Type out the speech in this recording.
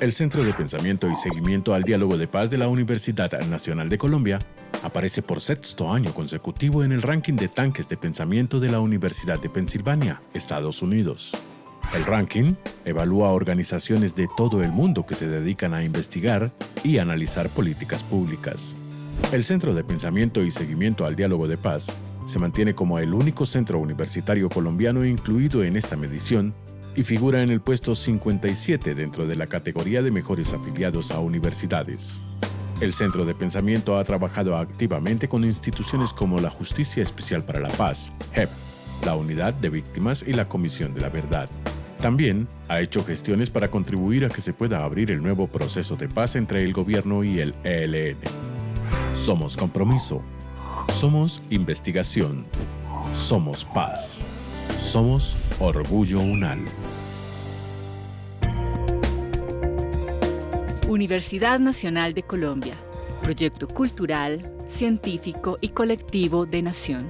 El Centro de Pensamiento y Seguimiento al Diálogo de Paz de la Universidad Nacional de Colombia aparece por sexto año consecutivo en el ranking de tanques de pensamiento de la Universidad de Pensilvania, Estados Unidos. El ranking evalúa organizaciones de todo el mundo que se dedican a investigar y analizar políticas públicas. El Centro de Pensamiento y Seguimiento al Diálogo de Paz se mantiene como el único centro universitario colombiano incluido en esta medición y figura en el puesto 57 dentro de la categoría de mejores afiliados a universidades. El Centro de Pensamiento ha trabajado activamente con instituciones como la Justicia Especial para la Paz, JEP, la Unidad de Víctimas y la Comisión de la Verdad. También ha hecho gestiones para contribuir a que se pueda abrir el nuevo proceso de paz entre el gobierno y el ELN. Somos compromiso. Somos investigación. Somos paz. Somos Orgullo UNAL. Universidad Nacional de Colombia. Proyecto cultural, científico y colectivo de nación.